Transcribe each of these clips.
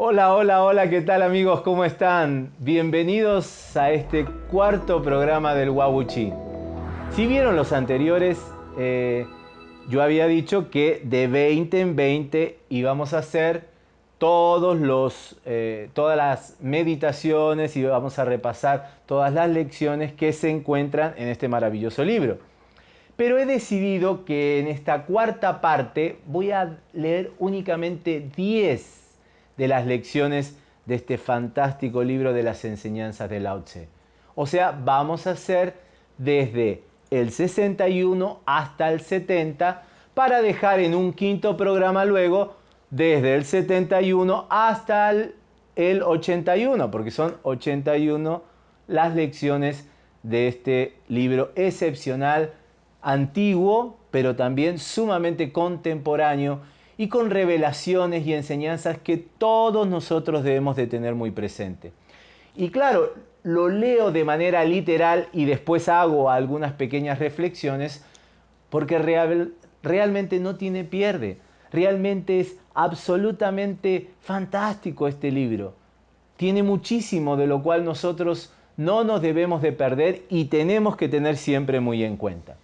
Hola, hola, hola, ¿qué tal amigos? ¿Cómo están? Bienvenidos a este cuarto programa del Wabuchi. Si vieron los anteriores, eh, yo había dicho que de 20 en 20 íbamos a hacer todos los, eh, todas las meditaciones y vamos a repasar todas las lecciones que se encuentran en este maravilloso libro. Pero he decidido que en esta cuarta parte voy a leer únicamente 10 de las lecciones de este fantástico libro de las enseñanzas de Lao Tse. O sea, vamos a hacer desde el 61 hasta el 70 para dejar en un quinto programa luego desde el 71 hasta el, 81, porque son 81 las lecciones de este libro excepcional, antiguo, pero también sumamente contemporáneo y con revelaciones y enseñanzas que todos nosotros debemos de tener muy presente. Y claro, lo leo de manera literal y después hago algunas pequeñas reflexiones porque realmente no tiene pierde. Realmente es absolutamente fantástico este libro. Tiene muchísimo de lo cual nosotros no nos debemos de perder y tenemos que tener siempre muy en cuenta.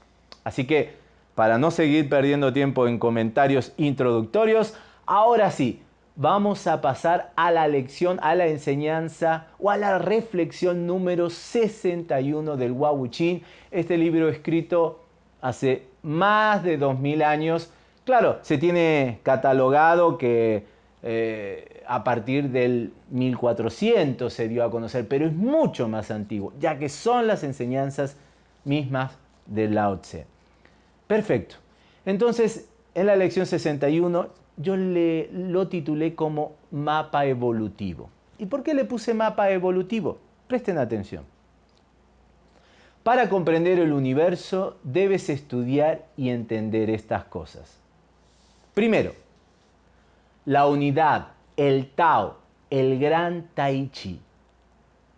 Así que para no seguir perdiendo tiempo en comentarios introductorios, ahora sí, vamos a pasar a la lección, a la enseñanza o a la reflexión número 61 del Wawuchin, este libro escrito hace más de 2000 años. Claro, se tiene catalogado que eh, a partir del 1400 se dio a conocer, pero es mucho más antiguo, ya que son las enseñanzas mismas de Lao Tse. Perfecto. Entonces, en la lección 61 yo le, lo titulé como mapa evolutivo. ¿Y por qué le puse mapa evolutivo? Presten atención. Para comprender el universo debes estudiar y entender estas cosas. Primero, la unidad, el Tao, el gran Tai Chi.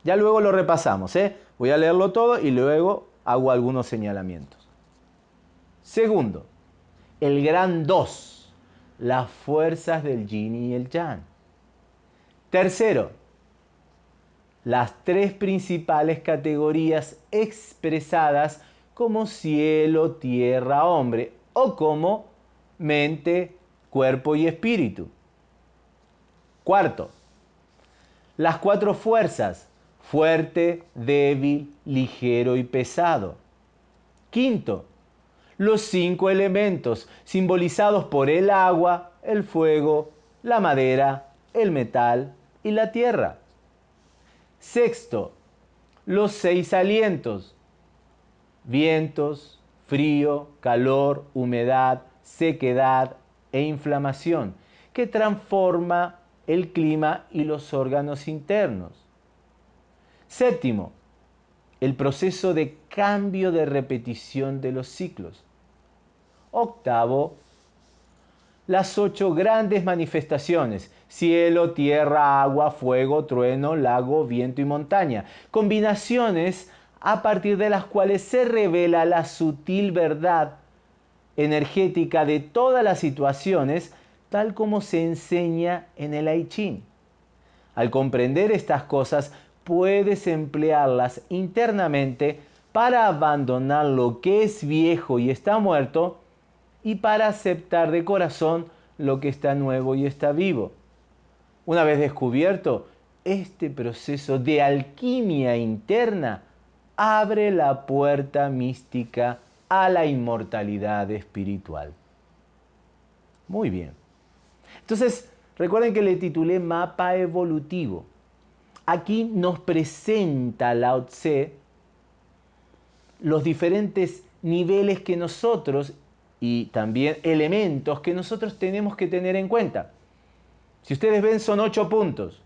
Ya luego lo repasamos, ¿eh? Voy a leerlo todo y luego hago algunos señalamientos. Segundo, el gran dos, las fuerzas del yin y el yang. Tercero, las tres principales categorías expresadas como cielo, tierra, hombre o como mente, cuerpo y espíritu. Cuarto, las cuatro fuerzas, fuerte, débil, ligero y pesado. Quinto, los cinco elementos simbolizados por el agua, el fuego, la madera, el metal y la tierra. Sexto, los seis alientos, vientos, frío, calor, humedad, sequedad e inflamación, que transforma el clima y los órganos internos. Séptimo, el proceso de cambio de repetición de los ciclos. Octavo, las ocho grandes manifestaciones, cielo, tierra, agua, fuego, trueno, lago, viento y montaña, combinaciones a partir de las cuales se revela la sutil verdad energética de todas las situaciones, tal como se enseña en el I. Al comprender estas cosas, puedes emplearlas internamente para abandonar lo que es viejo y está muerto y para aceptar de corazón lo que está nuevo y está vivo. Una vez descubierto, este proceso de alquimia interna abre la puerta mística a la inmortalidad espiritual. Muy bien. Entonces, recuerden que le titulé Mapa Evolutivo. Aquí nos presenta Lao Tse los diferentes niveles que nosotros y también elementos que nosotros tenemos que tener en cuenta. Si ustedes ven son ocho puntos,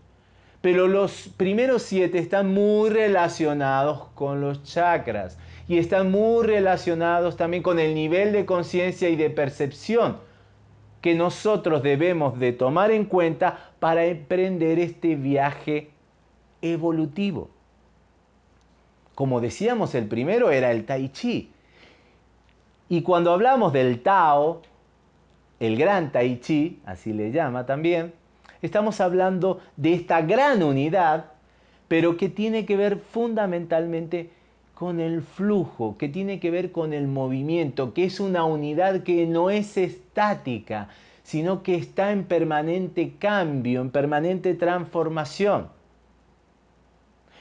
pero los primeros siete están muy relacionados con los chakras y están muy relacionados también con el nivel de conciencia y de percepción que nosotros debemos de tomar en cuenta para emprender este viaje evolutivo. Como decíamos, el primero era el tai chi, y cuando hablamos del Tao, el gran Tai Chi, así le llama también, Estamos hablando de esta gran unidad, pero que tiene que ver fundamentalmente con el flujo, que tiene que ver con el movimiento, que es una unidad que no es estática, sino que está en permanente cambio, en permanente transformación.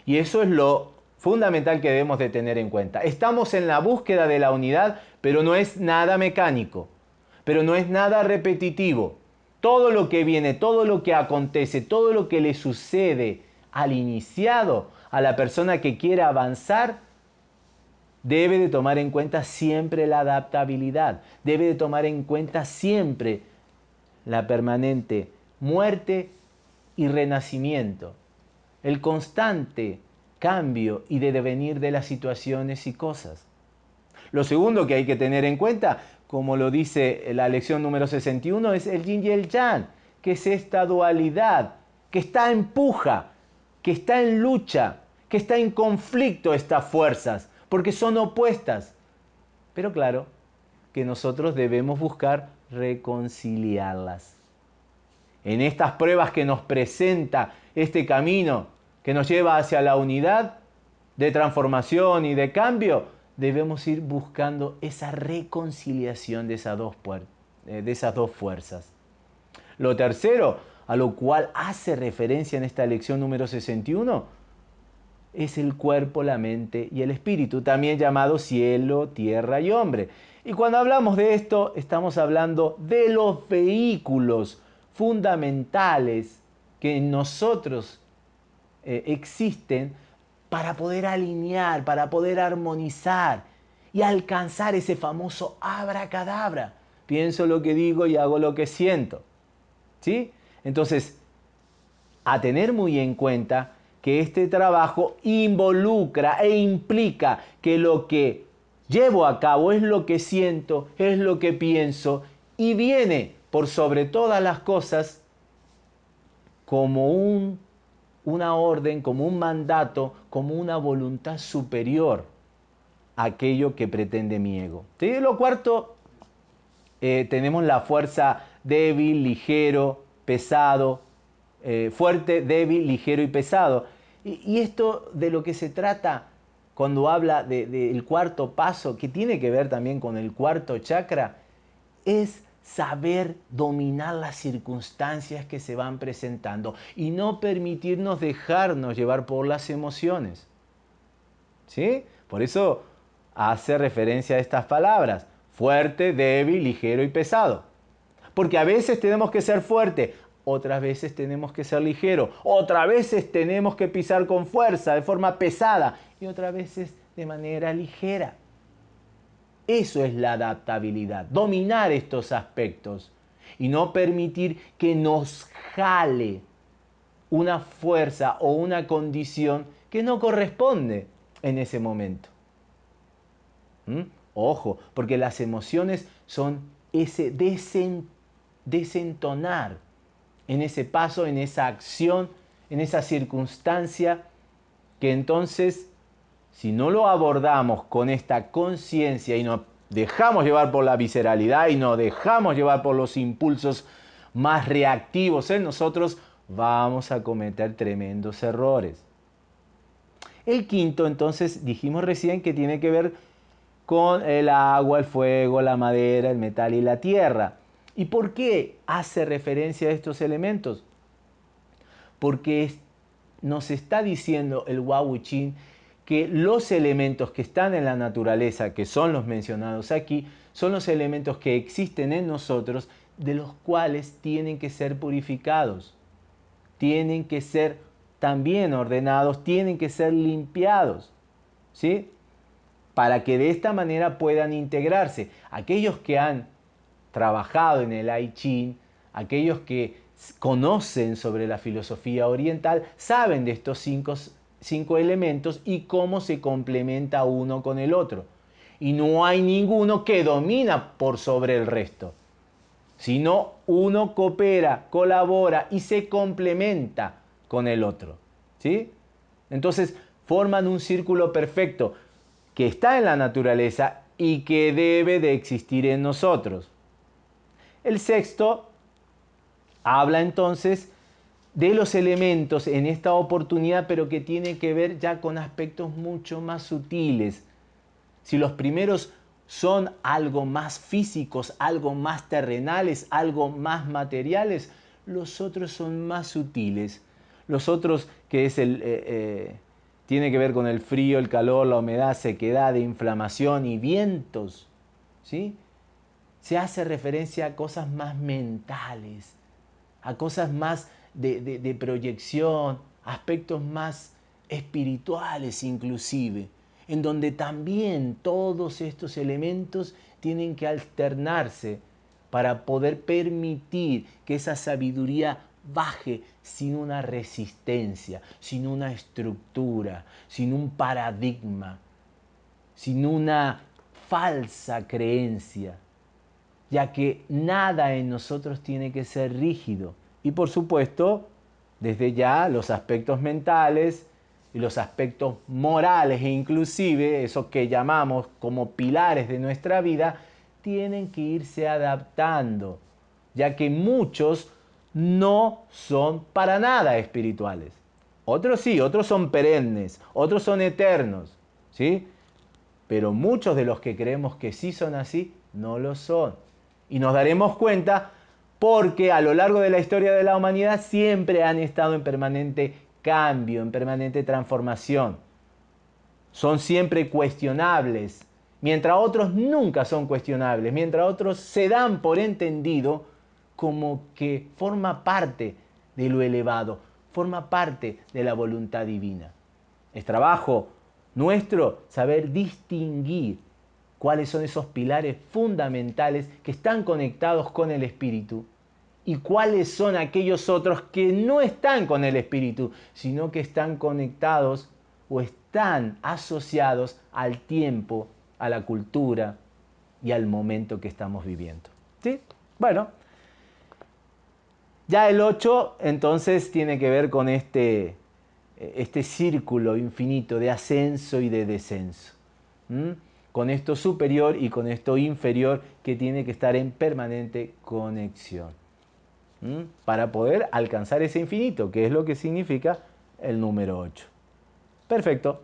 Y eso es lo fundamental que debemos de tener en cuenta. Estamos en la búsqueda de la unidad, pero no es nada mecánico, pero no es nada repetitivo. Todo lo que viene, todo lo que acontece, todo lo que le sucede al iniciado, a la persona que quiere avanzar, debe de tomar en cuenta siempre la adaptabilidad, debe de tomar en cuenta siempre la permanente muerte y renacimiento, el constante cambio y de devenir de las situaciones y cosas. Lo segundo que hay que tener en cuenta, como lo dice la lección número 61, es el yin y el yang, que es esta dualidad, que está en puja, que está en lucha, que está en conflicto estas fuerzas, porque son opuestas. Pero claro, que nosotros debemos buscar reconciliarlas. En estas pruebas que nos presenta este camino que nos lleva hacia la unidad de transformación y de cambio, debemos ir buscando esa reconciliación de esas dos, eh, fuerzas. Lo tercero, a lo cual hace referencia en esta lección número 61, es el cuerpo, la mente y el espíritu, también llamado cielo, tierra y hombre. Y cuando hablamos de esto, estamos hablando de los vehículos fundamentales que en nosotros eh, existen para poder alinear, para poder armonizar y alcanzar ese famoso abracadabra. Pienso lo que digo y hago lo que siento. ¿Sí? Entonces, a tener muy en cuenta que este trabajo involucra e implica que lo que llevo a cabo es lo que siento, es lo que pienso y viene por sobre todas las cosas como un, una orden, como un mandato, como una voluntad superior a aquello que pretende mi ego. Y lo cuarto, eh, tenemos la fuerza débil, ligero, pesado, eh, fuerte, débil, ligero y pesado. Y, esto de lo que se trata cuando habla del cuarto paso, que tiene que ver también con el cuarto chakra, es saber dominar las circunstancias que se van presentando y no permitirnos dejarnos llevar por las emociones. ¿Sí? Por eso hace referencia a estas palabras, fuerte, débil, ligero y pesado. Porque a veces tenemos que ser fuerte, otras veces tenemos que ser ligero, otras veces tenemos que pisar con fuerza, de forma pesada, y otras veces de manera ligera. Eso es la adaptabilidad, dominar estos aspectos y no permitir que nos jale una fuerza o una condición que no corresponde en ese momento. ¿Mm? Ojo, porque las emociones son ese desentonar en ese paso, en esa acción, en esa circunstancia, que entonces, si no lo abordamos con esta conciencia y nos dejamos llevar por la visceralidad y nos dejamos llevar por los impulsos más reactivos en nosotros, vamos a cometer tremendos errores. El quinto, entonces, dijimos recién que tiene que ver con el agua, el fuego, la madera, el metal y la tierra. ¿Y por qué hace referencia a estos elementos? Porque nos está diciendo el Wawuchin que los elementos que están en la naturaleza, que son los mencionados aquí, son los elementos que existen en nosotros, de los cuales tienen que ser purificados, tienen que ser también ordenados, tienen que ser limpiados, ¿sí? Para que de esta manera puedan integrarse. Aquellos que han trabajado en el I Ching, aquellos que conocen sobre la filosofía oriental, saben de estos cinco, cinco elementos y cómo se complementa uno con el otro. Y no hay ninguno que domina por sobre el resto, sino uno coopera, colabora y se complementa con el otro. ¿sí? Entonces forman un círculo perfecto que está en la naturaleza y que debe de existir en nosotros. El sexto habla entonces de los elementos en esta oportunidad, pero que tiene que ver ya con aspectos mucho más sutiles. Si los primeros son algo más físicos, algo más terrenales, algo más materiales, los otros son más sutiles. Los otros, que es el, eh, eh, tiene que ver con el frío, el calor, la humedad, sequedad, inflamación y vientos, ¿sí? se hace referencia a cosas más mentales, a cosas más de, proyección, aspectos más espirituales inclusive, en donde también todos estos elementos tienen que alternarse para poder permitir que esa sabiduría baje sin una resistencia, sin una estructura, sin un paradigma, sin una falsa creencia, ya que nada en nosotros tiene que ser rígido. Y por supuesto, desde ya los aspectos mentales y los aspectos morales e inclusive esos que llamamos como pilares de nuestra vida, tienen que irse adaptando, ya que muchos no son para nada espirituales. Otros sí, otros son perennes, otros son eternos, ¿sí? Pero muchos de los que creemos que sí son así, no lo son. Y nos daremos cuenta porque a lo largo de la historia de la humanidad siempre han estado en permanente cambio, en permanente transformación. Son siempre cuestionables, mientras otros nunca son cuestionables, mientras otros se dan por entendido como que forma parte de lo elevado, forma parte de la voluntad divina. Es trabajo nuestro saber distinguir cuáles son esos pilares fundamentales que están conectados con el Espíritu y cuáles son aquellos otros que no están con el Espíritu, sino que están conectados o están asociados al tiempo, a la cultura y al momento que estamos viviendo. ¿Sí? Bueno, ya el 8 entonces tiene que ver con este, este círculo infinito de ascenso y de descenso con esto superior y con esto inferior que tiene que estar en permanente conexión para poder alcanzar ese infinito, que es lo que significa el número 8. Perfecto.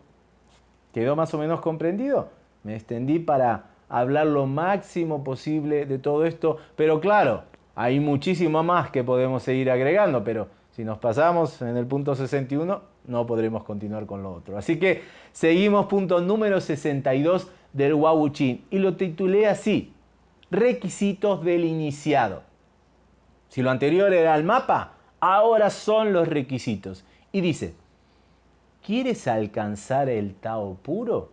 ¿Quedó más o menos comprendido? Me extendí para hablar lo máximo posible de todo esto, pero claro, hay muchísimo más que podemos seguir agregando, pero si nos pasamos en el punto 61, no podremos continuar con lo otro. Así que seguimos punto número 62 del Wawuchin y lo titulé así, requisitos del iniciado. Si lo anterior era el mapa, ahora son los requisitos. Y dice, ¿quieres alcanzar el Tao puro?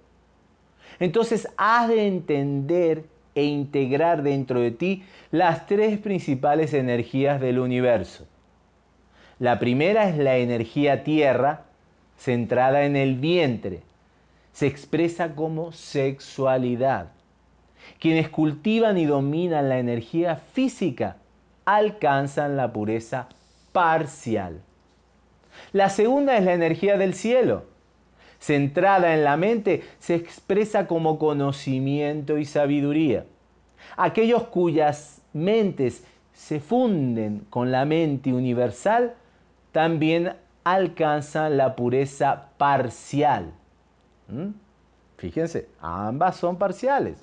Entonces has de entender e integrar dentro de ti las tres principales energías del universo. La primera es la energía tierra, centrada en el vientre, se expresa como sexualidad. Quienes cultivan y dominan la energía física alcanzan la pureza parcial. La segunda es la energía del cielo. Centrada en la mente, se expresa como conocimiento y sabiduría. Aquellos cuyas mentes se funden con la mente universal también alcanzan la pureza parcial. ¿Mm? Fíjense, ambas son parciales.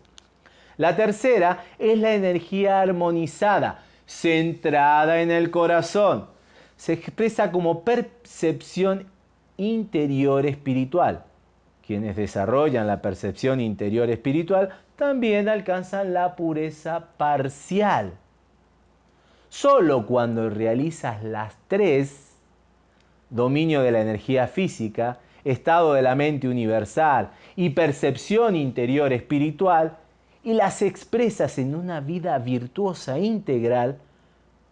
La tercera es la energía armonizada, centrada en el corazón. Se expresa como percepción interior espiritual. Quienes desarrollan la percepción interior espiritual también alcanzan la pureza parcial. Solo cuando realizas las tres, dominio de la energía física, estado de la mente universal y percepción interior espiritual, y las expresas en una vida virtuosa integral,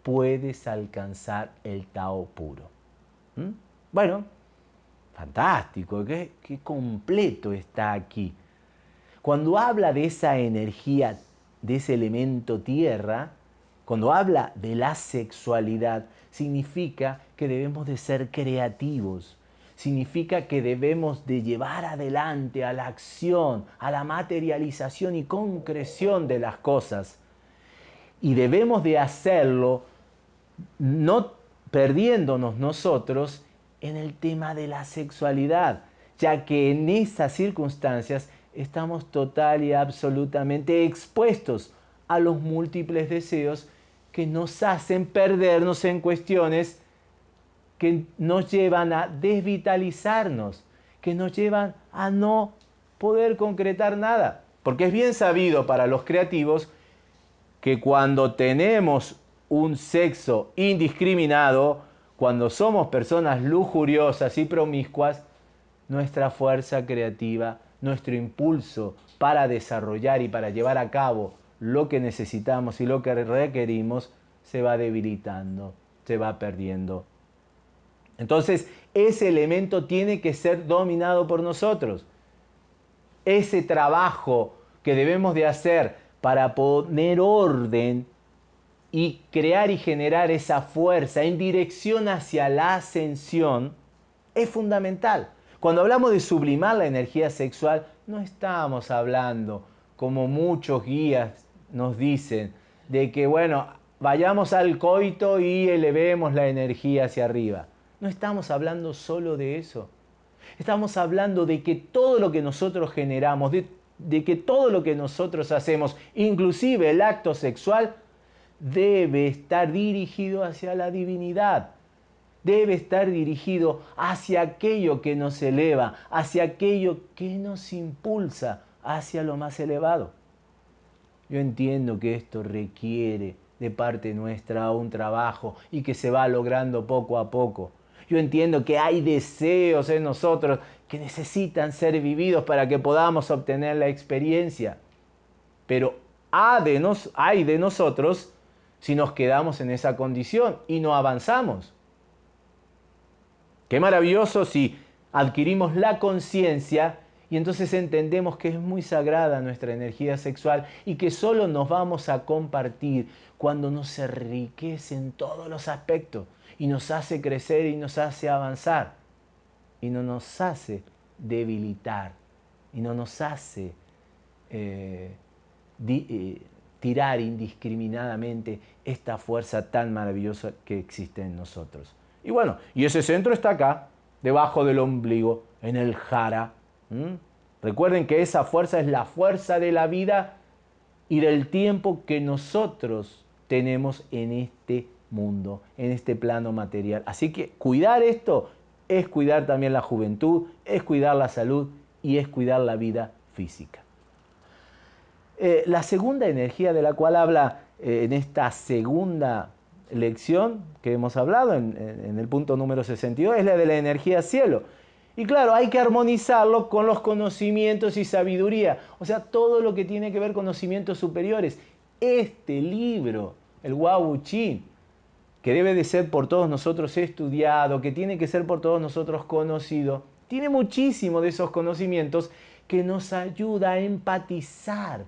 puedes alcanzar el Tao puro. ¿Mm? Bueno, fantástico, qué, qué completo está aquí. Cuando habla de esa energía, de ese elemento tierra, cuando habla de la sexualidad, significa que debemos de ser creativos, significa que debemos de llevar adelante a la acción, a la materialización y concreción de las cosas. Y debemos de hacerlo no perdiéndonos nosotros en el tema de la sexualidad, ya que en esas circunstancias estamos total y absolutamente expuestos a los múltiples deseos que nos hacen perdernos en cuestiones que nos llevan a desvitalizarnos, que nos llevan a no poder concretar nada. Porque es bien sabido para los creativos que cuando tenemos un sexo indiscriminado, cuando somos personas lujuriosas y promiscuas, nuestra fuerza creativa, nuestro impulso para desarrollar y para llevar a cabo lo que necesitamos y lo que requerimos, se va debilitando, se va perdiendo. Entonces, ese elemento tiene que ser dominado por nosotros. Ese trabajo que debemos de hacer para poner orden y crear y generar esa fuerza en dirección hacia la ascensión es fundamental. Cuando hablamos de sublimar la energía sexual, no estamos hablando, como muchos guías nos dicen, de que, bueno, vayamos al coito y elevemos la energía hacia arriba. No estamos hablando solo de eso. Estamos hablando de que todo lo que nosotros generamos, de, de que todo lo que nosotros hacemos, inclusive el acto sexual, debe estar dirigido hacia la divinidad. Debe estar dirigido hacia aquello que nos eleva, hacia aquello que nos impulsa hacia lo más elevado. Yo entiendo que esto requiere de parte nuestra un trabajo y que se va logrando poco a poco. Yo entiendo que hay deseos en nosotros que necesitan ser vividos para que podamos obtener la experiencia. Pero hay de, nosotros si nos quedamos en esa condición y no avanzamos. Qué maravilloso si adquirimos la conciencia y entonces entendemos que es muy sagrada nuestra energía sexual y que solo nos vamos a compartir cuando nos enriquece en todos los aspectos y nos hace crecer y nos hace avanzar y no nos hace debilitar y no nos hace eh, eh, tirar indiscriminadamente esta fuerza tan maravillosa que existe en nosotros. Y bueno, y ese centro está acá, debajo del ombligo, en el jara. Recuerden que esa fuerza es la fuerza de la vida y del tiempo que nosotros tenemos en este mundo, en este plano material. Así que cuidar esto es cuidar también la juventud, es cuidar la salud y es cuidar la vida física. Eh, la segunda energía de la cual habla eh, en esta segunda lección que hemos hablado en, el punto número 62 es la de la energía cielo. Y claro, hay que armonizarlo con los conocimientos y sabiduría, o sea, todo lo que tiene que ver conocimientos superiores. Este libro, el Wau Chi, que debe de ser por todos nosotros estudiado, que tiene que ser por todos nosotros conocido, tiene muchísimo de esos conocimientos que nos ayuda a empatizar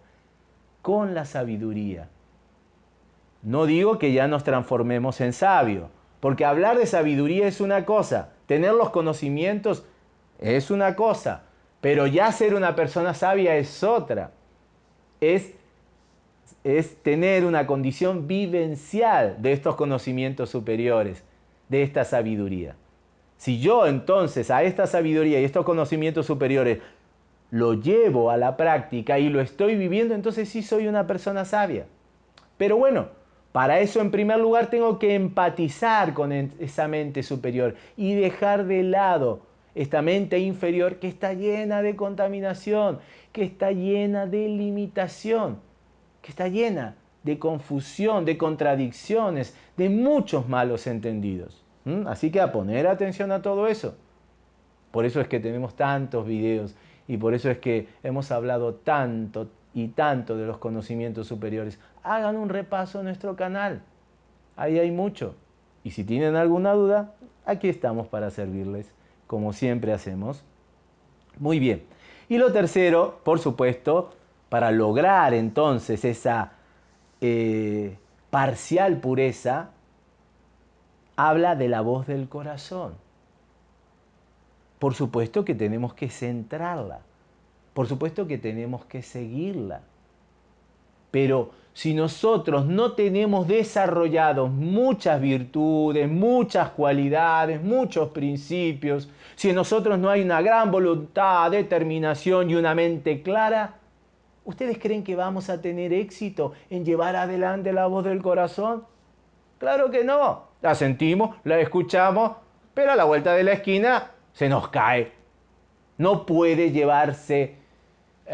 con la sabiduría. No digo que ya nos transformemos en sabio, porque hablar de sabiduría es una cosa, tener los conocimientos es una cosa, pero ya ser una persona sabia es otra. Es, es tener una condición vivencial de estos conocimientos superiores, de esta sabiduría. Si yo entonces a esta sabiduría y estos conocimientos superiores lo llevo a la práctica y lo estoy viviendo, entonces sí soy una persona sabia. Pero bueno, para eso en primer lugar tengo que empatizar con esa mente superior y dejar de lado esta mente inferior que está llena de contaminación, que está llena de limitación, que está llena de confusión, de contradicciones, de muchos malos entendidos. Así que a poner atención a todo eso. Por eso es que tenemos tantos videos y por eso es que hemos hablado tanto y tanto de los conocimientos superiores. Hagan un repaso en nuestro canal. Ahí hay mucho. Y si tienen alguna duda, aquí estamos para servirles, como siempre hacemos. Muy bien. Y lo tercero, por supuesto, para lograr entonces esa eh, parcial pureza, habla de la voz del corazón. Por supuesto que tenemos que centrarla. Por supuesto que tenemos que seguirla. Pero si nosotros no tenemos desarrollados muchas virtudes, muchas cualidades, muchos principios, si en nosotros no hay una gran voluntad, determinación y una mente clara, ¿ustedes creen que vamos a tener éxito en llevar adelante la voz del corazón? Claro que no. La sentimos, la escuchamos, pero a la vuelta de la esquina se nos cae. No puede llevarse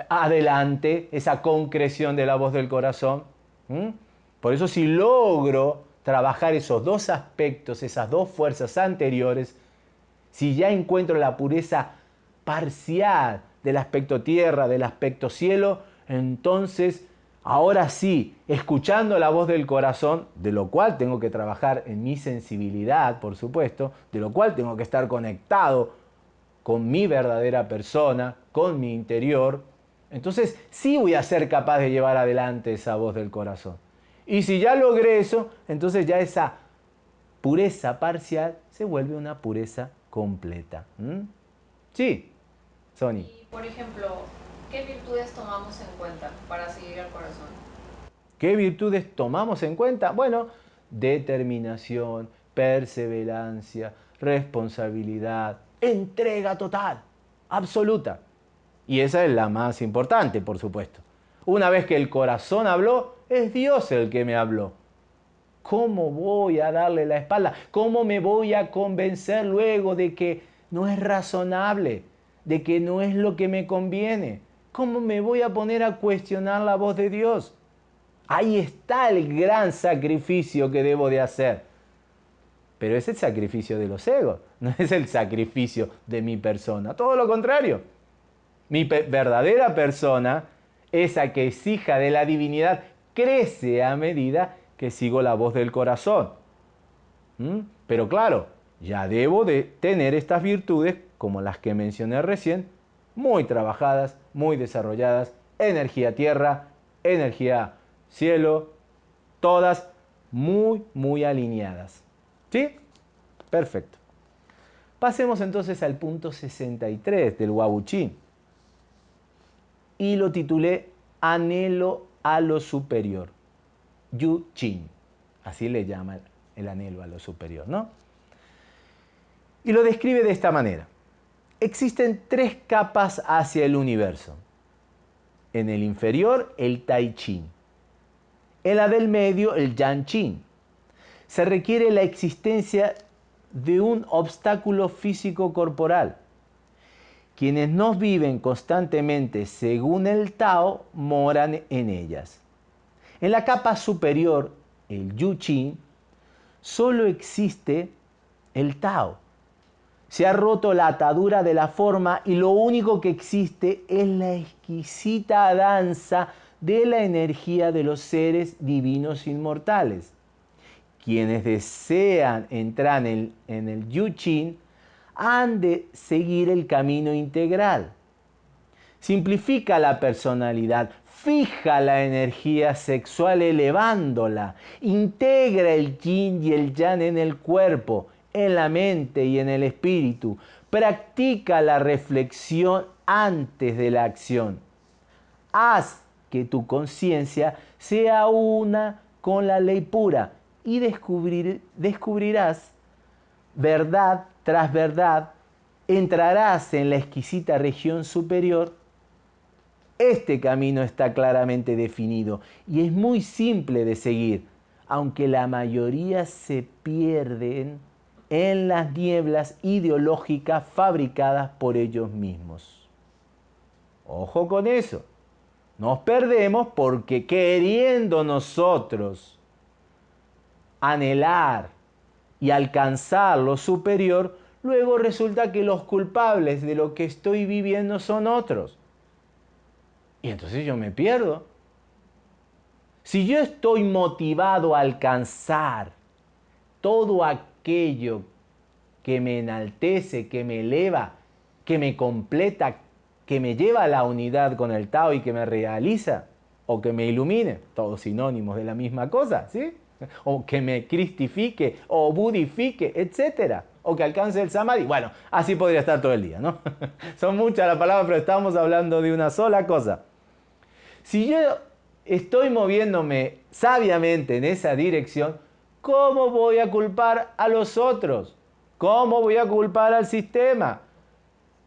adelante esa concreción de la voz del corazón. Por eso si logro trabajar esos dos aspectos, esas dos fuerzas anteriores, si ya encuentro la pureza parcial del aspecto tierra, del aspecto cielo, entonces ahora sí, escuchando la voz del corazón, de lo cual tengo que trabajar en mi sensibilidad, por supuesto, de lo cual tengo que estar conectado con mi verdadera persona, con mi interior, entonces sí voy a ser capaz de llevar adelante esa voz del corazón. Y si ya logré eso, entonces ya esa pureza parcial se vuelve una pureza completa. Sí, Sony. Y, por ejemplo, ¿qué virtudes tomamos en cuenta para seguir al corazón? ¿Qué virtudes tomamos en cuenta? Bueno, determinación, perseverancia, responsabilidad, entrega total, absoluta. Y esa es la más importante, por supuesto. Una vez que el corazón habló, es Dios el que me habló. ¿Cómo voy a darle la espalda? ¿Cómo me voy a convencer luego de que no es razonable, de que no es lo que me conviene? ¿Cómo me voy a poner a cuestionar la voz de Dios? Ahí está el gran sacrificio que debo de hacer. Pero es el sacrificio de los egos, no es el sacrificio de mi persona. Todo lo contrario. Mi verdadera persona, esa que es hija de la divinidad, crece a medida que sigo la voz del corazón. ¿Mm? Pero claro, ya debo de tener estas virtudes, como las que mencioné recién, muy trabajadas, muy desarrolladas, energía tierra, energía cielo, todas muy, muy alineadas. ¿Sí? Perfecto. Pasemos entonces al punto 63 del Wabuchín y lo titulé Anhelo a lo superior. Yu Chin, así le llama el anhelo a lo superior, ¿no? Y lo describe de esta manera. Existen tres capas hacia el universo. En el inferior, el Tai Chin. En la del medio, el Yan Chin. Se requiere la existencia de un obstáculo físico corporal, quienes no viven constantemente según el Tao moran en ellas. En la capa superior, el Yu-Chin, solo existe el Tao. Se ha roto la atadura de la forma y lo único que existe es la exquisita danza de la energía de los seres divinos inmortales. Quienes desean entrar en el, en Yu-Chin han de seguir el camino integral. Simplifica la personalidad, fija la energía sexual elevándola, integra el yin y el yang en el cuerpo, en la mente y en el espíritu, practica la reflexión antes de la acción. Haz que tu conciencia sea una con la ley pura y descubrirás verdad tras verdad, entrarás en la exquisita región superior. Este camino está claramente definido y es muy simple de seguir, aunque la mayoría se pierden en las nieblas ideológicas fabricadas por ellos mismos. Ojo con eso. Nos perdemos porque queriendo nosotros anhelar y alcanzar lo superior, luego resulta que los culpables de lo que estoy viviendo son otros. Y entonces yo me pierdo. Si yo estoy motivado a alcanzar todo aquello que me enaltece, que me eleva, que me completa, que me lleva a la unidad con el Tao y que me realiza o que me ilumine, todos sinónimos de la misma cosa, ¿sí? o que me cristifique, o budifique, etc. O que alcance el samadhi. Bueno, así podría estar todo el día, ¿no? Son muchas las palabras, pero estamos hablando de una sola cosa. Si yo estoy moviéndome sabiamente en esa dirección, ¿cómo voy a culpar a los otros? ¿Cómo voy a culpar al sistema?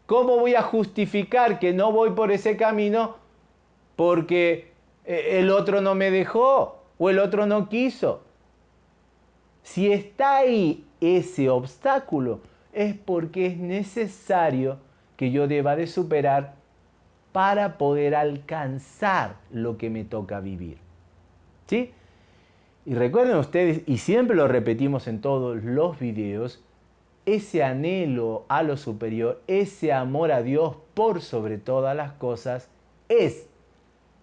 ¿Cómo voy a justificar que no voy por ese camino porque eh, el otro no me dejó o el otro no quiso? Si está ahí ese obstáculo, es porque es necesario que yo deba de superar para poder alcanzar lo que me toca vivir. ¿Sí? Y recuerden ustedes, y siempre lo repetimos en todos los videos, ese anhelo a lo superior, ese amor a Dios por sobre todas las cosas, es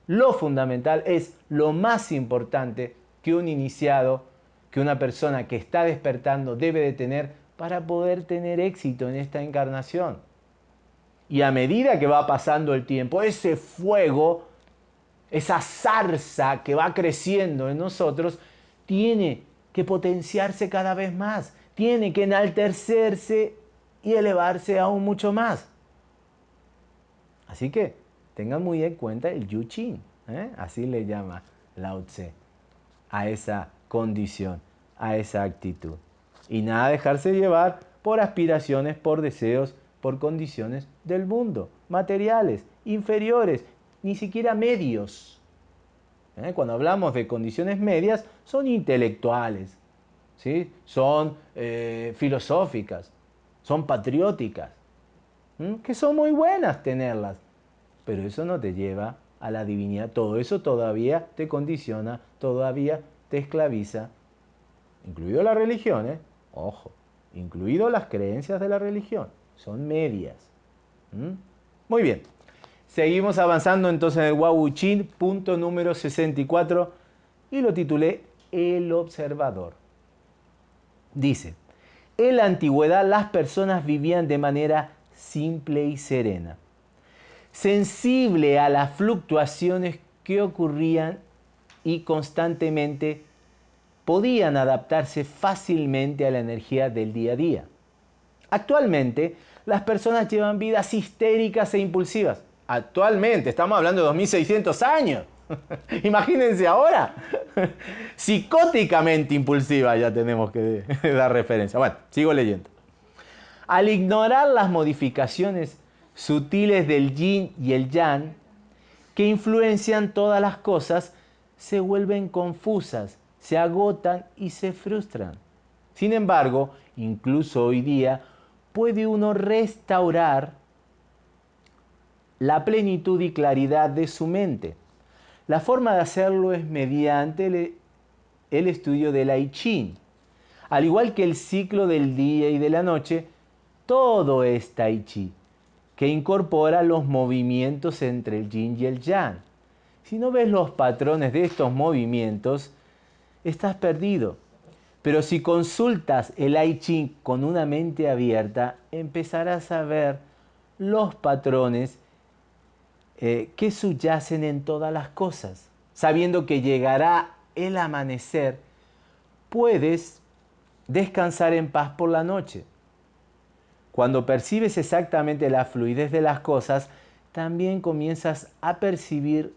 lo fundamental, es lo más importante que un iniciado, que una persona que está despertando debe de tener para poder tener éxito en esta encarnación. Y a medida que va pasando el tiempo, ese fuego, esa zarza que va creciendo en nosotros, tiene que potenciarse cada vez más, tiene que enaltecerse y elevarse aún mucho más. Así que tengan muy en cuenta el Yuchin, ¿eh? así le llama Lao Tse, a esa condición, a esa actitud. Y nada dejarse llevar por aspiraciones, por deseos, por condiciones del mundo, materiales, inferiores, ni siquiera medios. ¿Eh? Cuando hablamos de condiciones medias, son intelectuales, ¿sí? son eh, filosóficas, son patrióticas, que son muy buenas tenerlas, pero eso no te lleva a la divinidad. Todo eso todavía te condiciona, todavía te esclaviza, incluido la religión, ¿eh? ojo, incluido las creencias de la religión son medias. Muy bien. Seguimos avanzando entonces en el Wawuchin, punto número 64, y lo titulé El observador. Dice, en la antigüedad las personas vivían de manera simple y serena, sensible a las fluctuaciones que ocurrían y constantemente podían adaptarse fácilmente a la energía del día a día. Actualmente, las personas llevan vidas histéricas e impulsivas. Actualmente, estamos hablando de 2600 años. Imagínense ahora. Psicóticamente impulsiva ya tenemos que dar referencia. Bueno, sigo leyendo. Al ignorar las modificaciones sutiles del yin y el yang, que influencian todas las cosas, se vuelven confusas, se agotan y se frustran. Sin embargo, incluso hoy día, puede uno restaurar la plenitud y claridad de su mente. La forma de hacerlo es mediante el, estudio del I Ching. Al igual que el ciclo del día y de la noche, todo es Tai Chi, que incorpora los movimientos entre el yin y el yang. Si no ves los patrones de estos movimientos, estás perdido. Pero si consultas el I Ching con una mente abierta, empezarás a ver los patrones eh, que subyacen en todas las cosas. Sabiendo que llegará el amanecer, puedes descansar en paz por la noche. Cuando percibes exactamente la fluidez de las cosas, también comienzas a percibir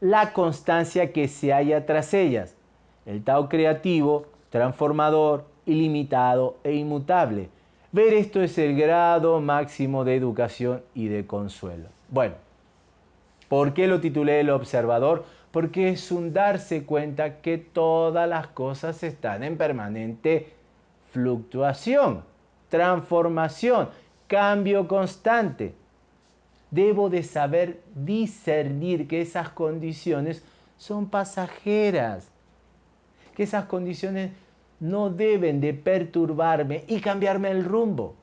la constancia que se halla tras ellas. El Tao creativo transformador, ilimitado e inmutable. Ver esto es el grado máximo de educación y de consuelo. Bueno, ¿por qué lo titulé El observador? Porque es un darse cuenta que todas las cosas están en permanente fluctuación, transformación, cambio constante. Debo de saber discernir que esas condiciones son pasajeras, que esas condiciones no deben de perturbarme y cambiarme el rumbo.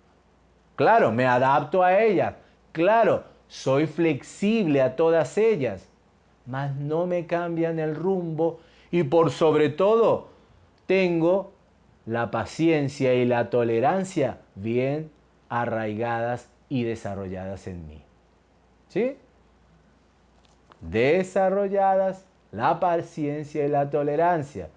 Claro, me adapto a ellas. Claro, soy flexible a todas ellas. Mas no me cambian el rumbo y por sobre todo tengo la paciencia y la tolerancia bien arraigadas y desarrolladas en mí. ¿Sí? Desarrolladas la paciencia y la tolerancia.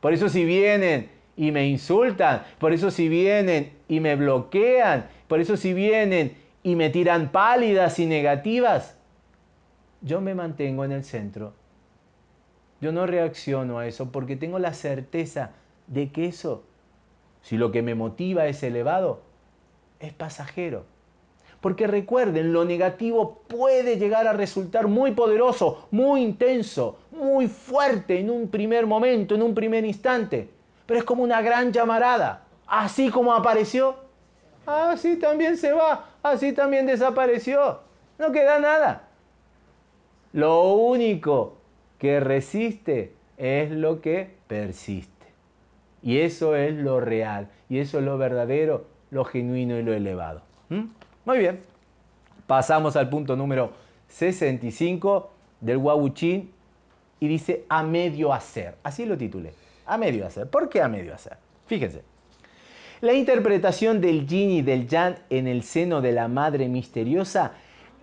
Por eso si vienen y me insultan, por eso si vienen y me bloquean, por eso si vienen y me tiran pálidas y negativas, yo me mantengo en el centro Yo no reacciono a eso porque tengo la certeza de que eso, si lo que me motiva es elevado, es pasajero. Porque recuerden, lo negativo puede llegar a resultar muy poderoso, muy intenso, muy fuerte en un primer momento, en un primer instante. Pero es como una gran llamarada. Así como apareció, así también se va, así también desapareció. No queda nada. Lo único que resiste es lo que persiste. Y eso es lo real, y eso es lo verdadero, lo genuino y lo elevado. ¿Mm? Muy bien. Pasamos al punto número 65 del Wawuchin y dice a medio hacer. Así lo titulé. A medio hacer. ¿Por qué a medio hacer? Fíjense. La interpretación del yin y del yang en el seno de la madre misteriosa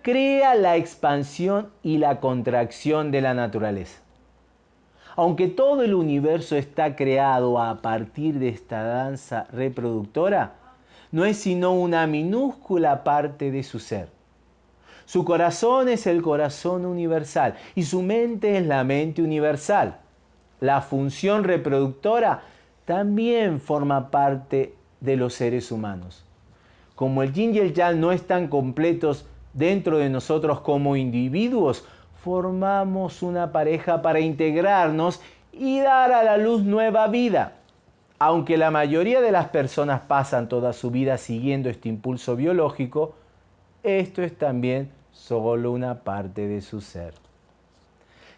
crea la expansión y la contracción de la naturaleza. Aunque todo el universo está creado a partir de esta danza reproductora, no es sino una minúscula parte de su ser. Su corazón es el corazón universal y su mente es la mente universal. La función reproductora también forma parte de los seres humanos. Como el yin y el yang no están completos dentro de nosotros como individuos, formamos una pareja para integrarnos y dar a la luz nueva vida. Aunque la mayoría de las personas pasan toda su vida siguiendo este impulso biológico, esto es también solo una parte de su ser.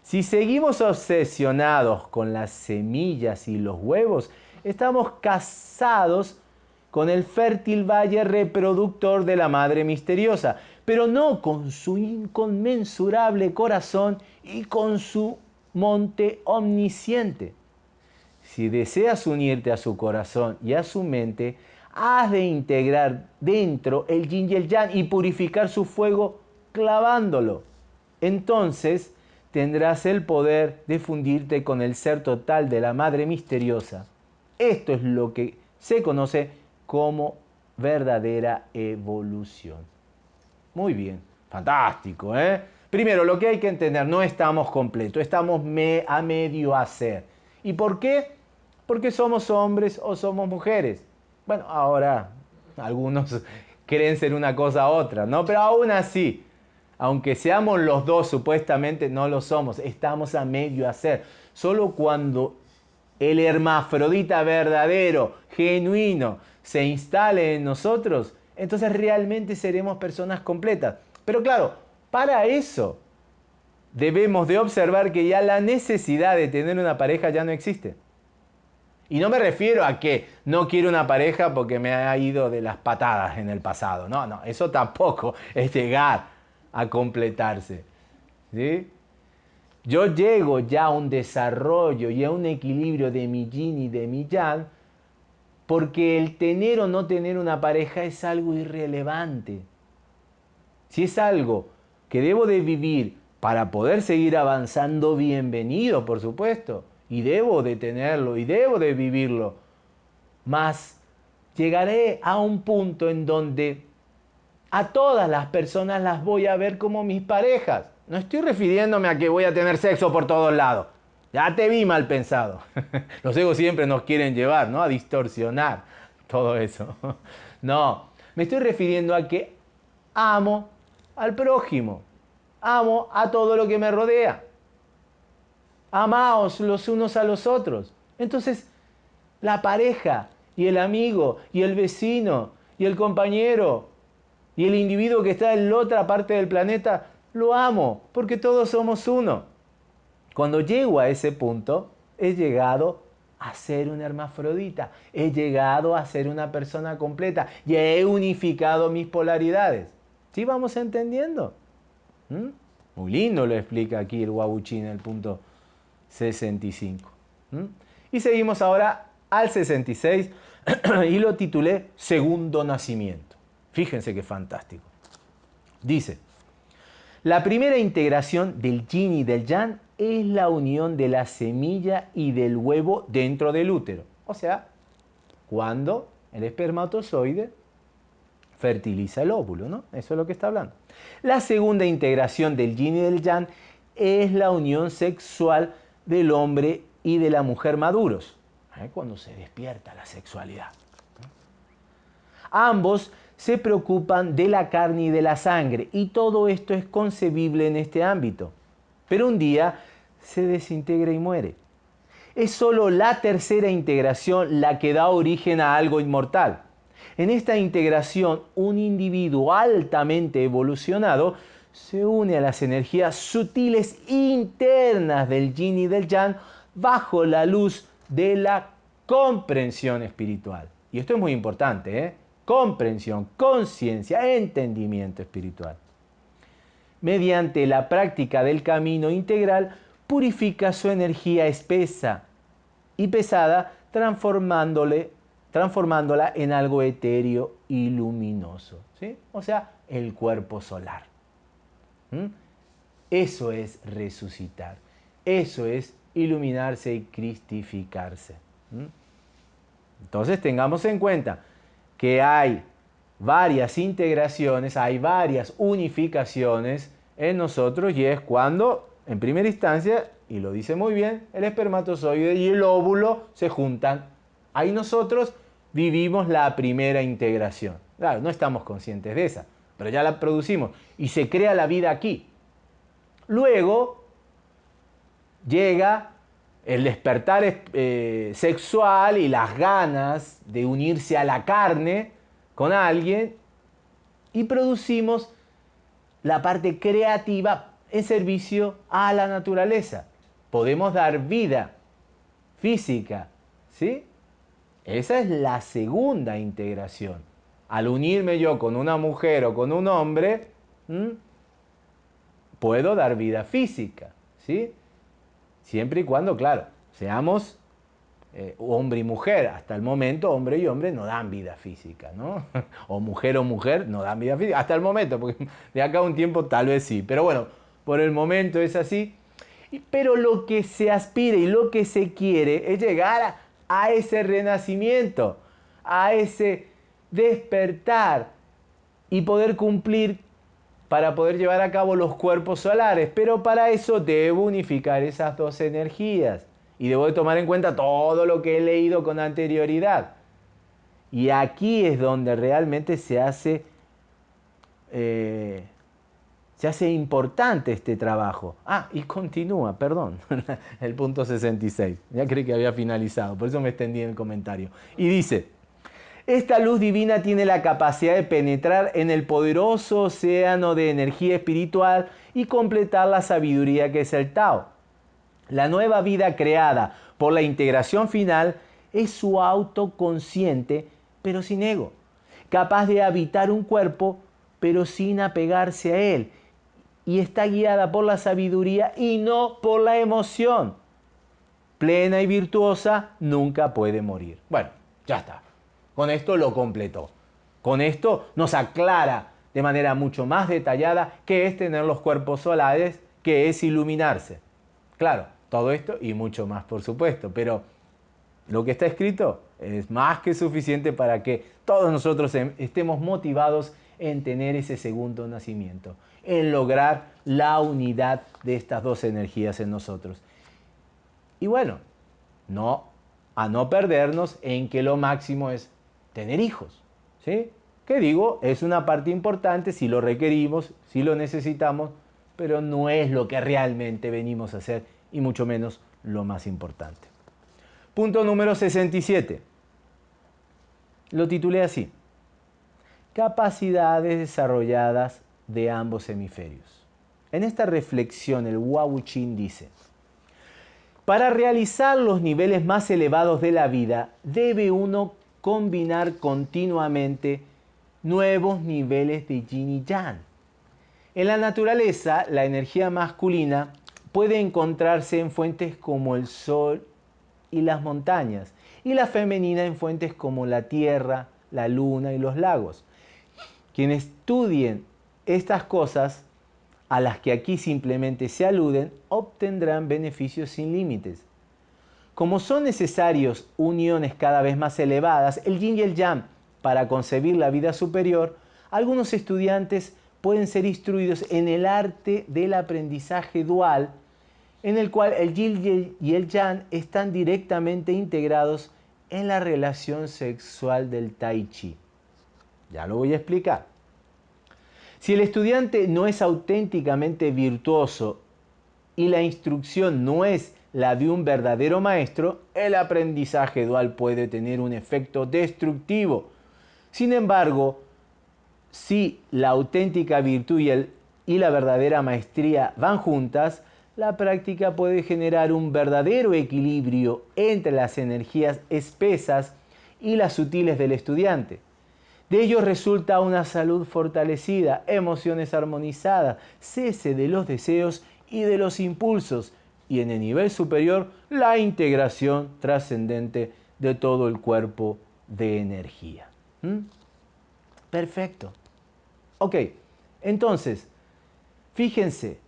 Si seguimos obsesionados con las semillas y los huevos, estamos casados con el fértil valle reproductor de la Madre Misteriosa, pero no con su inconmensurable corazón y con su monte omnisciente. Si deseas unirte a su corazón y a su mente, has de integrar dentro el yin y el y purificar su fuego clavándolo. Entonces tendrás el poder de fundirte con el ser total de la Madre Misteriosa. Esto es lo que se conoce como verdadera evolución. Muy bien, fantástico, ¿eh? Primero, lo que hay que entender, no estamos completos, estamos a medio hacer. ¿Y por qué? Porque somos hombres o somos mujeres. Bueno, ahora algunos creen ser una cosa u otra, ¿no? Pero aún así, aunque seamos los dos supuestamente, no lo somos, estamos a medio hacer. Solo cuando el hermafrodita verdadero, genuino, se instale en nosotros, entonces realmente seremos personas completas. Pero claro, para eso debemos de observar que ya la necesidad de tener una pareja ya no existe. Y no me refiero a que no quiero una pareja porque me ha ido de las patadas en el pasado. No, no, eso tampoco es llegar a completarse. ¿sí? Yo llego ya a un desarrollo y a un equilibrio de mi yin y de mi yang porque el tener o no tener una pareja es algo irrelevante. Si es algo que debo de vivir para poder seguir avanzando, bienvenido, por supuesto. Y debo de tenerlo y debo de vivirlo. Mas llegaré a un punto en donde a todas las personas las voy a ver como mis parejas. No estoy refiriéndome a que voy a tener sexo por todos lados. Ya te vi mal pensado. Los egos siempre nos quieren llevar, ¿no? A distorsionar todo eso. No, me estoy refiriendo a que amo al prójimo. Amo a todo lo que me rodea. Amaos los unos a los otros. Entonces, la pareja y el amigo y el vecino y el compañero y el individuo que está en la otra parte del planeta, lo amo porque todos somos uno. Cuando llego a ese punto, he llegado a ser una hermafrodita, he llegado a ser una persona completa y he unificado mis polaridades. ¿Sí vamos entendiendo? ¿Mm? Muy lindo lo explica aquí el Wabuchi en el punto 65. ¿Mm? Y seguimos ahora al 66 y lo titulé Segundo Nacimiento. Fíjense qué fantástico. Dice, la primera integración del yin y del yang es la unión de la semilla y del huevo dentro del útero. O sea, cuando el espermatozoide fertiliza el óvulo, ¿no? Eso es lo que está hablando. La segunda integración del yin y del yang es la unión sexual del hombre y de la mujer maduros, ¿eh? cuando se despierta la sexualidad. Ambos se preocupan de la carne y de la sangre y todo esto es concebible en este ámbito. Pero un día se desintegra y muere. Es solo la tercera integración la que da origen a algo inmortal. En esta integración, un individuo altamente evolucionado se une a las energías sutiles internas del yin y del yang bajo la luz de la comprensión espiritual. Y esto es muy importante, ¿eh? Comprensión, conciencia, entendimiento espiritual. Mediante la práctica del camino integral, purifica su energía espesa y pesada, transformándole, transformándola en algo etéreo y luminoso. ¿sí? O sea, el cuerpo solar. Eso es resucitar. Eso es iluminarse y cristificarse. Entonces tengamos en cuenta que hay varias integraciones, hay varias unificaciones en nosotros y es cuando, en primera instancia, y lo dice muy bien, el espermatozoide y el óvulo se juntan. Ahí nosotros vivimos la primera integración. Claro, no estamos conscientes de esa, pero ya la producimos y se crea la vida aquí. Luego llega el despertar eh, sexual y las ganas de unirse a la carne con alguien y producimos la parte creativa en servicio a la naturaleza. Podemos dar vida física, ¿sí? Esa es la segunda integración. Al unirme yo con una mujer o con un hombre, puedo dar vida física, ¿sí? Siempre y cuando, claro, seamos eh, hombre y mujer. Hasta el momento, hombre y hombre no dan vida física, ¿no? o mujer o mujer no dan vida física. Hasta el momento, porque de acá a un tiempo tal vez sí. Pero bueno, por el momento es así. Pero lo que se aspira y lo que se quiere es llegar a ese renacimiento, a ese despertar y poder cumplir para poder llevar a cabo los cuerpos solares, pero para eso debo unificar esas dos energías y debo de tomar en cuenta todo lo que he leído con anterioridad. Y aquí es donde realmente se hace, eh, se hace importante este trabajo. Ah, y continúa, perdón, el punto 66. Ya creí que había finalizado, por eso me extendí en el comentario. Y dice, esta luz divina tiene la capacidad de penetrar en el poderoso océano de energía espiritual y completar la sabiduría que es el Tao. La nueva vida creada por la integración final es su autoconsciente, pero sin ego, capaz de habitar un cuerpo, pero sin apegarse a él, y está guiada por la sabiduría y no por la emoción. Plena y virtuosa, nunca puede morir. Bueno, ya está. Con esto lo completó. Con esto nos aclara de manera mucho más detallada qué es tener los cuerpos solares, qué es iluminarse. Claro, todo esto y mucho más, por supuesto, pero lo que está escrito es más que suficiente para que todos nosotros em, estemos motivados en tener ese segundo nacimiento, en lograr la unidad de estas dos energías en nosotros. Y bueno, no a no perdernos en que lo máximo es tener hijos. ¿sí? Que digo, es una parte importante si lo requerimos, si lo necesitamos, pero no es lo que realmente venimos a hacer y mucho menos lo más importante. Punto número 67. Lo titulé así. Capacidades desarrolladas de ambos hemisferios. En esta reflexión el Wawuchin dice, para realizar los niveles más elevados de la vida debe uno combinar continuamente nuevos niveles de yin y yang. En la naturaleza, la energía masculina puede encontrarse en fuentes como el sol y las montañas, y la femenina en fuentes como la tierra, la luna y los lagos. Quienes estudien estas cosas, a las que aquí simplemente se aluden, obtendrán beneficios sin límites. Como son necesarios uniones cada vez más elevadas, el yin y el yang, para concebir la vida superior, algunos estudiantes pueden ser instruidos en el arte del aprendizaje dual en el cual el yin y el yang están directamente integrados en la relación sexual del tai chi. Ya lo voy a explicar. Si el estudiante no es auténticamente virtuoso y la instrucción no es la de un verdadero maestro, el aprendizaje dual puede tener un efecto destructivo. Sin embargo, si la auténtica virtud y, y la verdadera maestría van juntas, la práctica puede generar un verdadero equilibrio entre las energías espesas y las sutiles del estudiante. De ello resulta una salud fortalecida, emociones armonizadas, cese de los deseos y de los impulsos, y en el nivel superior la integración trascendente de todo el cuerpo de energía. ¿Mm? Perfecto. Ok, entonces, fíjense,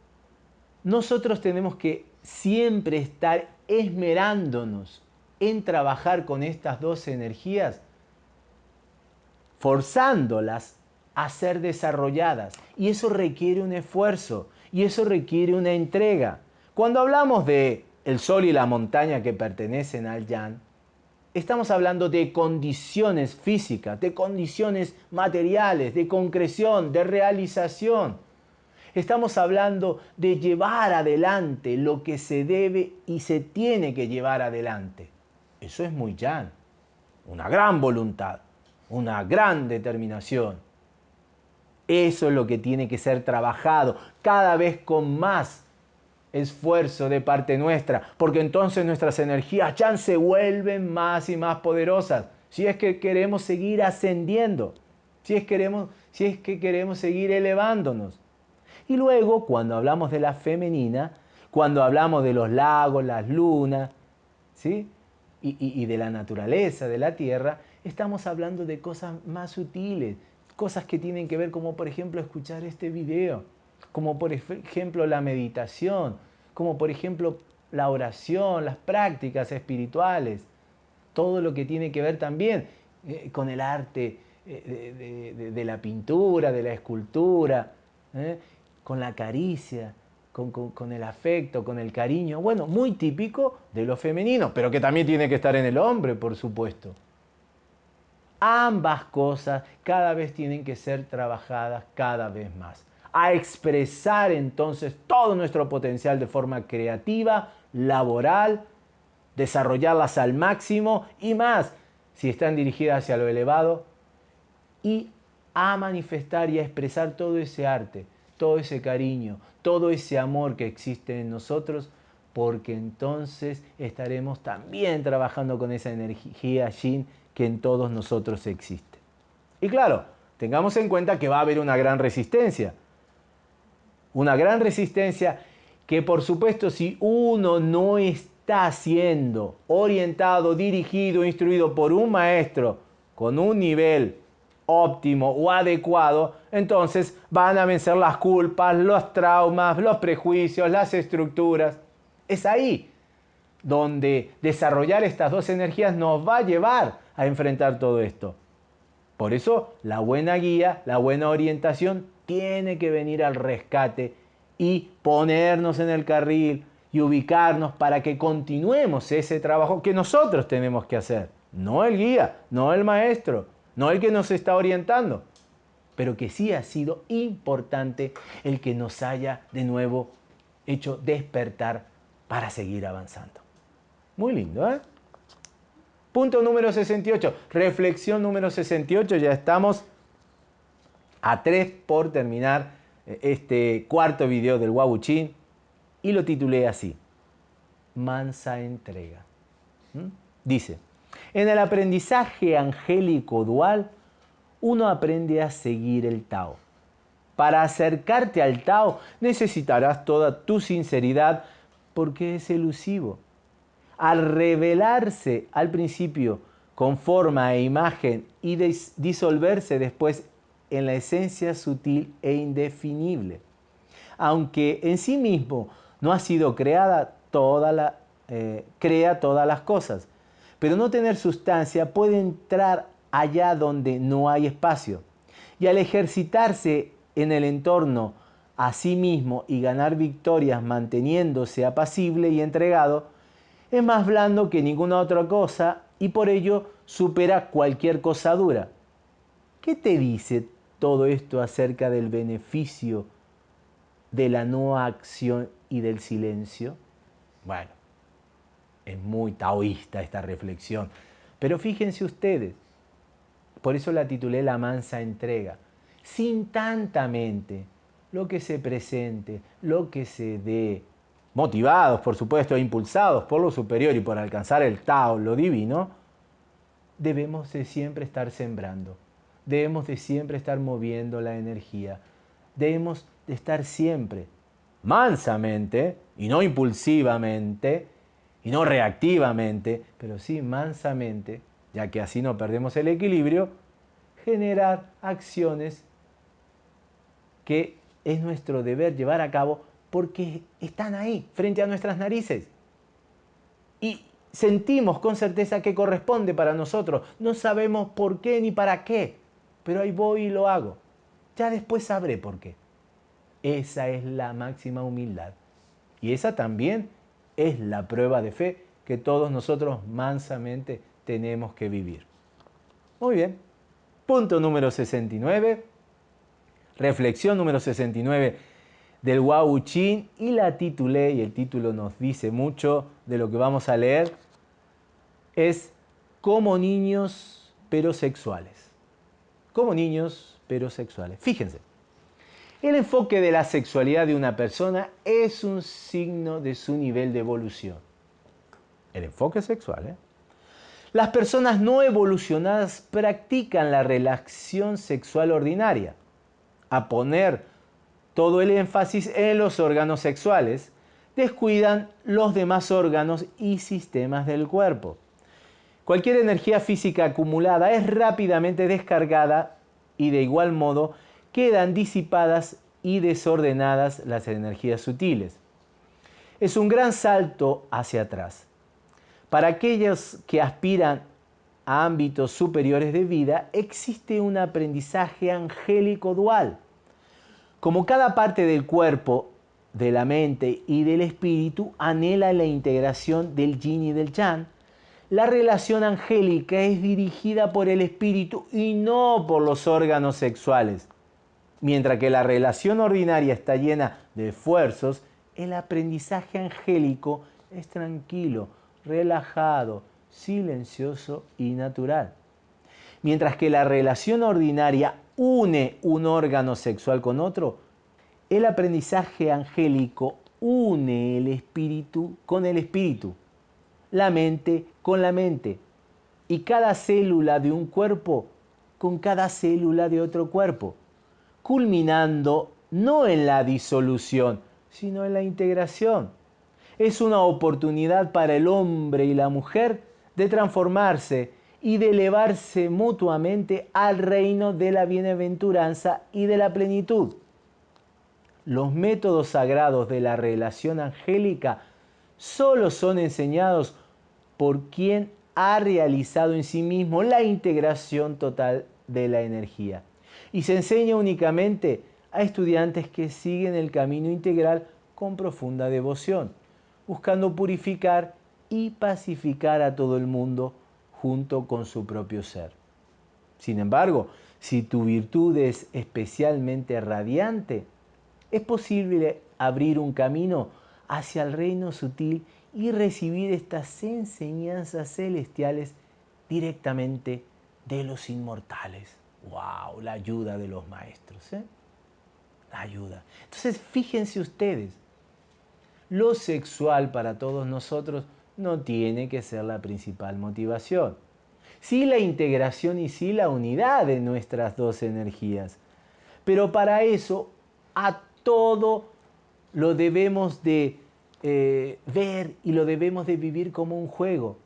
nosotros tenemos que siempre estar esmerándonos en trabajar con estas dos energías, forzándolas a ser desarrolladas. Y eso requiere un esfuerzo y eso requiere una entrega. Cuando hablamos de el sol y la montaña que pertenecen al yan, estamos hablando de condiciones físicas, de condiciones materiales, de concreción, de realización. Estamos hablando de llevar adelante lo que se debe y se tiene que llevar adelante. Eso es muy llano. Una gran voluntad, una gran determinación. Eso es lo que tiene que ser trabajado cada vez con más esfuerzo de parte nuestra, porque entonces nuestras energías ya se vuelven más y más poderosas. Si es que queremos seguir ascendiendo, si es, queremos, si es que queremos seguir elevándonos. Y luego, cuando hablamos de la femenina, cuando hablamos de los lagos, las lunas, ¿sí? Y, de la naturaleza, de la tierra, estamos hablando de cosas más sutiles, cosas que tienen que ver como por ejemplo escuchar este video, como por ejemplo la meditación, como por ejemplo la oración, las prácticas espirituales, todo lo que tiene que ver también eh, con el arte eh, de, la pintura, de la escultura, ¿eh? con la caricia, con, el afecto, con el cariño. Bueno, muy típico de lo femenino, pero que también tiene que estar en el hombre, por supuesto. Ambas cosas cada vez tienen que ser trabajadas cada vez más. A expresar entonces todo nuestro potencial de forma creativa, laboral, desarrollarlas al máximo y más si están dirigidas hacia lo elevado y a manifestar y a expresar todo ese arte todo ese cariño, todo ese amor que existe en nosotros, porque entonces estaremos también trabajando con esa energía yin que en todos nosotros existe. Y claro, tengamos en cuenta que va a haber una gran resistencia. Una gran resistencia que por supuesto si uno no está siendo orientado, dirigido, instruido por un maestro con un nivel óptimo o adecuado, entonces van a vencer las culpas, los traumas, los prejuicios, las estructuras. Es ahí donde desarrollar estas dos energías nos va a llevar a enfrentar todo esto. Por eso la buena guía, la buena orientación tiene que venir al rescate y ponernos en el carril y ubicarnos para que continuemos ese trabajo que nosotros tenemos que hacer. No el guía, no el maestro, no el que nos está orientando, pero que sí ha sido importante el que nos haya de nuevo hecho despertar para seguir avanzando. Muy lindo, ¿eh? Punto número 68, reflexión número 68, ya estamos a tres por terminar eh, este cuarto video del Wabuchin y lo titulé así, mansa entrega. ¿Mm? Dice, en el aprendizaje angélico dual, uno aprende a seguir el Tao. Para acercarte al Tao necesitarás toda tu sinceridad porque es elusivo. Al revelarse al principio con forma e imagen y disolverse después en la esencia sutil e indefinible. Aunque en sí mismo no ha sido creada, toda la, eh, crea todas las cosas pero no tener sustancia puede entrar allá donde no hay espacio. Y al ejercitarse en el entorno a sí mismo y ganar victorias manteniéndose apacible y entregado, es más blando que ninguna otra cosa y por ello supera cualquier cosa dura. ¿Qué te dice todo esto acerca del beneficio de la no acción y del silencio? Bueno, es muy taoísta esta reflexión, pero fíjense ustedes, por eso la titulé La mansa entrega, sin tanta mente, lo que se presente, lo que se dé, motivados por supuesto e impulsados por lo superior y por alcanzar el Tao, lo divino, debemos de siempre estar sembrando, debemos de siempre estar moviendo la energía, debemos de estar siempre mansamente y no impulsivamente y no reactivamente, pero sí mansamente, ya que así no perdemos el equilibrio, generar acciones que es nuestro deber llevar a cabo porque están ahí, frente a nuestras narices. Y sentimos con certeza que corresponde para nosotros. No sabemos por qué ni para qué, pero ahí voy y lo hago. Ya después sabré por qué. Esa es la máxima humildad. Y esa también es la prueba de fe que todos nosotros mansamente tenemos que vivir. Muy bien. Punto número 69. Reflexión número 69 del Wau Chin y la titulé, y el título nos dice mucho de lo que vamos a leer, es Como niños pero sexuales. Como niños pero sexuales. Fíjense, el enfoque de la sexualidad de una persona es un signo de su nivel de evolución. El enfoque sexual, ¿eh? Las personas no evolucionadas practican la relación sexual ordinaria. A poner todo el énfasis en los órganos sexuales, descuidan los demás órganos y sistemas del cuerpo. Cualquier energía física acumulada es rápidamente descargada y de igual modo quedan disipadas y desordenadas las energías sutiles. Es un gran salto hacia atrás. Para aquellos que aspiran a ámbitos superiores de vida, existe un aprendizaje angélico dual como cada parte del cuerpo, de la mente y del espíritu anhela la integración del yin y del yang, la relación angélica es dirigida por el espíritu y no por los órganos sexuales. Mientras que la relación ordinaria está llena de esfuerzos, el aprendizaje angélico es tranquilo, relajado, silencioso y natural. Mientras que la relación ordinaria une un órgano sexual con otro, el aprendizaje angélico une el espíritu con el espíritu, la mente con la mente y cada célula de un cuerpo con cada célula de otro cuerpo, culminando no en la disolución, sino en la integración. Es una oportunidad para el hombre y la mujer de transformarse y de elevarse mutuamente al reino de la bienaventuranza y de la plenitud. Los métodos sagrados de la relación angélica solo son enseñados por quien ha realizado en sí mismo la integración total de la energía. Y se enseña únicamente a estudiantes que siguen el camino integral con profunda devoción, buscando purificar y pacificar a todo el mundo junto con su propio ser. Sin embargo, si tu virtud es especialmente radiante, es posible abrir un camino hacia el reino sutil y recibir estas enseñanzas celestiales directamente de los inmortales. ¡Wow! La ayuda de los maestros. ¿eh? La ayuda. Entonces, fíjense ustedes, lo sexual para todos nosotros no tiene que ser la principal motivación. Sí la integración y sí la unidad de nuestras dos energías. Pero para eso a todo lo debemos de eh, ver y lo debemos de vivir como un juego.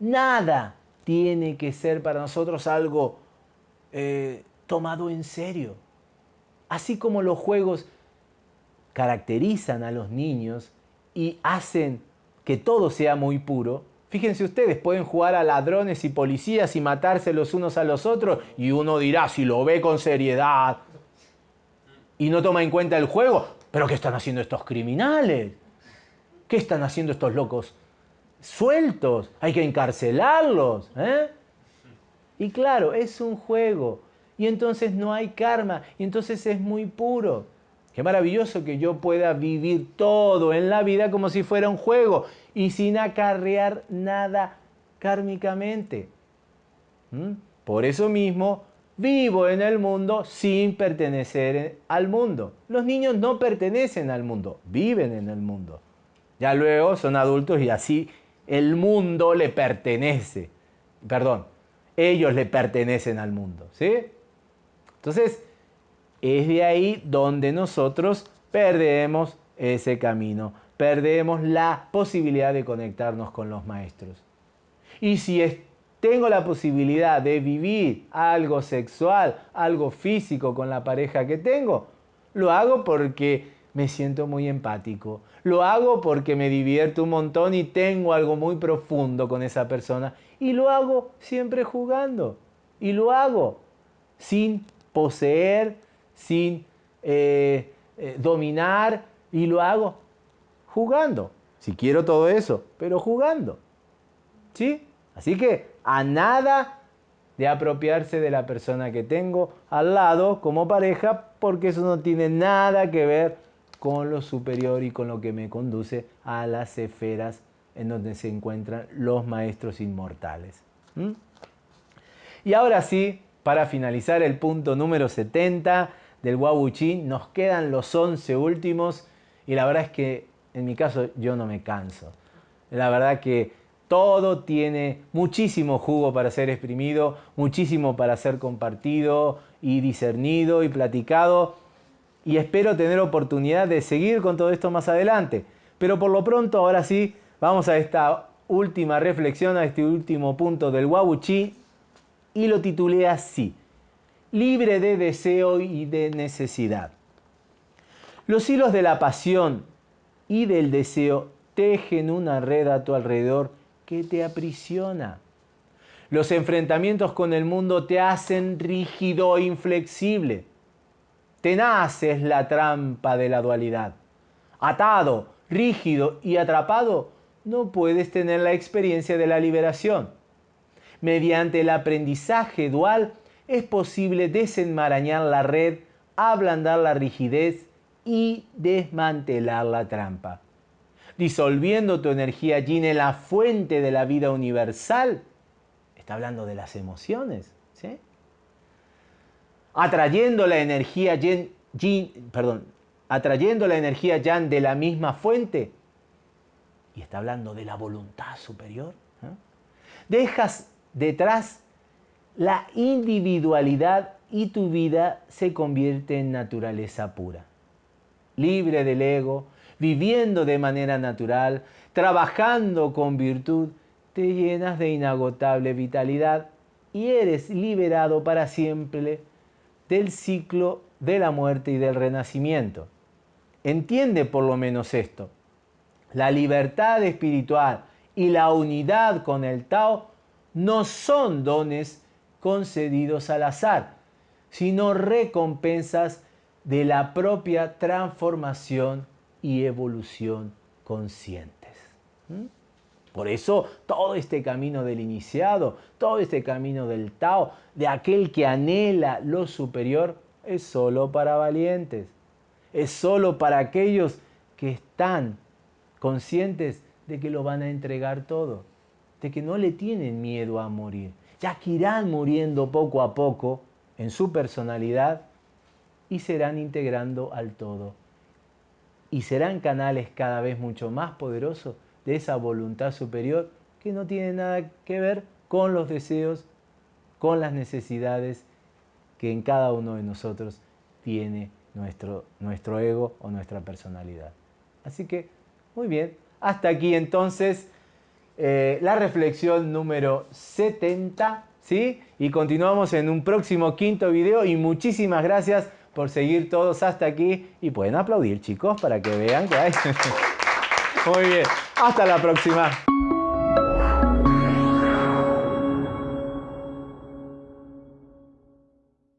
Nada tiene que ser para nosotros algo eh, tomado en serio. Así como los juegos caracterizan a los niños y hacen que todo sea muy puro, fíjense ustedes, pueden jugar a ladrones y policías y matarse los unos a los otros y uno dirá, si lo ve con seriedad, y no toma en cuenta el juego. ¿Pero qué están haciendo estos criminales? ¿Qué están haciendo estos locos sueltos? Hay que encarcelarlos. ¿eh? Y claro, es un juego. Y entonces no hay karma. Y entonces es muy puro. Qué maravilloso que yo pueda vivir todo en la vida como si fuera un juego y sin acarrear nada kármicamente. ¿Mm? Por eso mismo vivo en el mundo sin pertenecer al mundo. Los niños no pertenecen al mundo, viven en el mundo. Ya luego son adultos y así el mundo le pertenece. Perdón, ellos le pertenecen al mundo. ¿sí? Entonces, es de ahí donde nosotros perdemos ese camino, perdemos la posibilidad de conectarnos con los maestros. Y si tengo la posibilidad de vivir algo sexual, algo físico con la pareja que tengo, lo hago porque me siento muy empático. Lo hago porque me divierto un montón y tengo algo muy profundo con esa persona. Y lo hago siempre jugando. Y lo hago sin poseer, sin eh, eh, dominar. Y lo hago jugando. Si quiero todo eso, pero jugando. ¿Sí? Así que a nada de apropiarse de la persona que tengo al lado como pareja, porque eso no tiene nada que ver con lo superior y con lo que me conduce a las esferas en donde se encuentran los maestros inmortales. Y ahora sí, para finalizar el punto número 70 del Wabuchi, nos quedan los 11 últimos y la verdad es que en mi caso yo no me canso. La verdad que todo tiene muchísimo jugo para ser exprimido, muchísimo para ser compartido y discernido y platicado y espero tener oportunidad de seguir con todo esto más adelante. Pero por lo pronto, ahora sí, vamos a esta última reflexión, a este último punto del Wabuchi y lo titulé así, libre de deseo y de necesidad. Los hilos de la pasión y del deseo tejen una red a tu alrededor que te aprisiona. Los enfrentamientos con el mundo te hacen rígido e inflexible Tenaz es la trampa de la dualidad. Atado, rígido y atrapado, no puedes tener la experiencia de la liberación. Mediante el aprendizaje dual es posible desenmarañar la red, ablandar la rigidez y desmantelar la trampa. Disolviendo tu energía yin en la fuente de la vida universal, está hablando de las emociones. Atrayendo la energía yin, de la misma fuente. Y está hablando de la voluntad superior. Dejas detrás la individualidad y tu vida se convierte en naturaleza pura. Libre del ego, viviendo de manera natural, trabajando con virtud, te llenas de inagotable vitalidad y eres liberado para siempre del ciclo de la muerte y del renacimiento. Entiende por lo menos esto. La libertad espiritual y la unidad con el Tao no son dones concedidos al azar, sino recompensas de la propia transformación y evolución conscientes. ¿Mm? Por eso todo este camino del iniciado, todo este camino del Tao, de aquel que anhela lo superior, es solo para valientes. Es solo para aquellos que están conscientes de que lo van a entregar todo, de que no le tienen miedo a morir, ya que irán muriendo poco a poco en su personalidad y serán integrando al todo. Y serán canales cada vez mucho más poderosos de esa voluntad superior que no tiene nada que ver con los deseos, con las necesidades que en cada uno de nosotros tiene nuestro, nuestro ego o nuestra personalidad. Así que, muy bien, hasta aquí entonces eh, la reflexión número 70, ¿sí? Y continuamos en un próximo quinto video y muchísimas gracias por seguir todos hasta aquí y pueden aplaudir chicos para que vean que hay... Muy bien. Hasta la próxima.